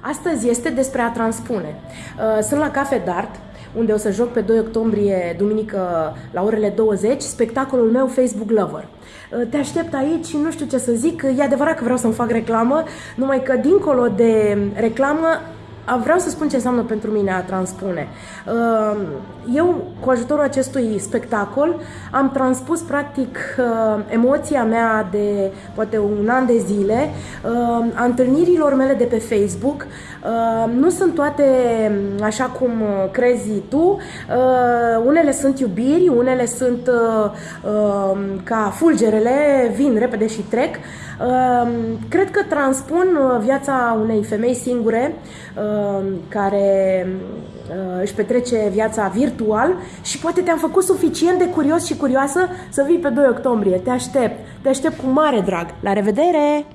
Astăzi este despre a transpune. Uh, sunt la Cafe Dart, unde o să joc pe 2 octombrie, duminică, la orele 20, spectacolul meu Facebook Lover. Uh, te aștept aici, nu știu ce să zic, e adevărat că vreau să-mi fac reclamă, numai că dincolo de reclamă vreau să spun ce înseamnă pentru mine a transpune. Ehm, eu, cu ajutorul acestui spectacol, am transpus practic ehm, emoția mea de poate un an de zile, ehm, a întâlnirilor mele de pe Facebook. Nu sunt toate așa cum crezi tu, unele sunt iubiri, unele sunt ca fulgerele, vin repede și trec. Cred că transpun viața unei femei singure Uh, care uh, își petrece viața virtual și poate te-am făcut suficient de curios și curioasă să vii pe 2 octombrie. Te aștept, te aștept cu mare drag. La revedere!